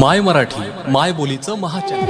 माय मराठी माय बोलीचं महाचॅनल.